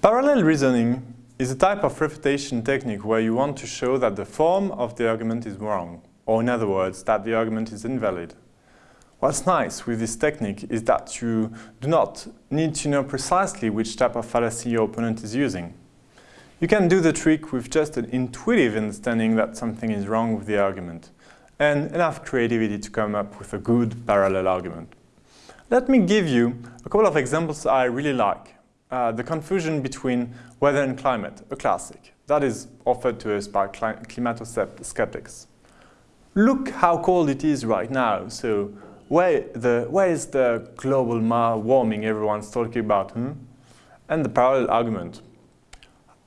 Parallel reasoning is a type of refutation technique where you want to show that the form of the argument is wrong, or in other words, that the argument is invalid. What's nice with this technique is that you do not need to know precisely which type of fallacy your opponent is using. You can do the trick with just an intuitive understanding that something is wrong with the argument, and enough creativity to come up with a good parallel argument. Let me give you a couple of examples I really like uh, the confusion between weather and climate, a classic. That is offered to us by climato-skeptics. Look how cold it is right now, so where, the, where is the global warming everyone's talking about? Hmm? And the parallel argument.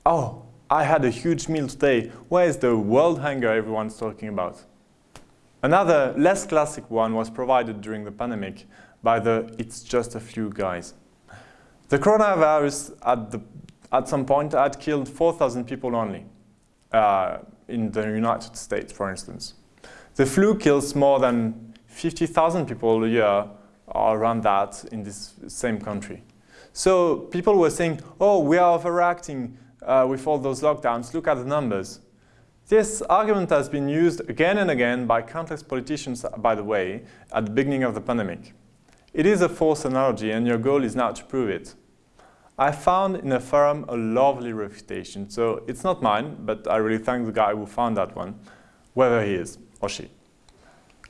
Oh, I had a huge meal today. Where is the world hunger everyone's talking about? Another less classic one was provided during the pandemic by the it's just a few guys. The coronavirus at, the, at some point had killed 4,000 people only uh, in the United States, for instance. The flu kills more than 50,000 people a year around that in this same country. So people were saying, oh, we are overreacting uh, with all those lockdowns, look at the numbers. This argument has been used again and again by countless politicians, by the way, at the beginning of the pandemic. It is a false analogy and your goal is now to prove it. I found in a forum a lovely refutation, so it's not mine, but I really thank the guy who found that one, whether he is or she.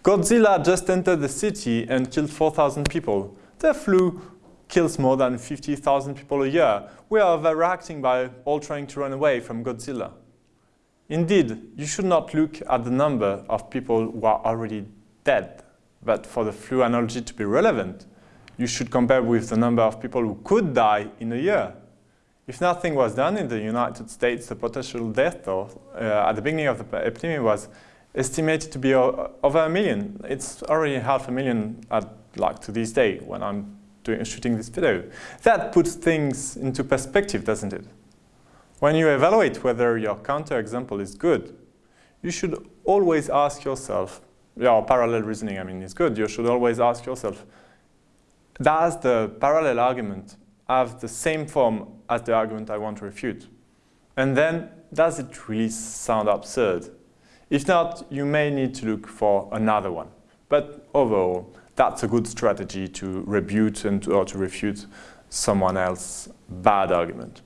Godzilla just entered the city and killed 4,000 people. The flu kills more than 50,000 people a year. We are overreacting by all trying to run away from Godzilla. Indeed, you should not look at the number of people who are already dead, but for the flu analogy to be relevant, you should compare with the number of people who could die in a year. If nothing was done in the United States, the potential death toll uh, at the beginning of the epidemic was estimated to be over a million. It's already half a million at, like to this day when I'm doing, shooting this video. That puts things into perspective, doesn't it? When you evaluate whether your counterexample is good, you should always ask yourself, your parallel reasoning, I mean, is good. You should always ask yourself, does the parallel argument have the same form as the argument I want to refute? And then, does it really sound absurd? If not, you may need to look for another one. But overall, that's a good strategy to rebut and to, or to refute someone else's bad argument.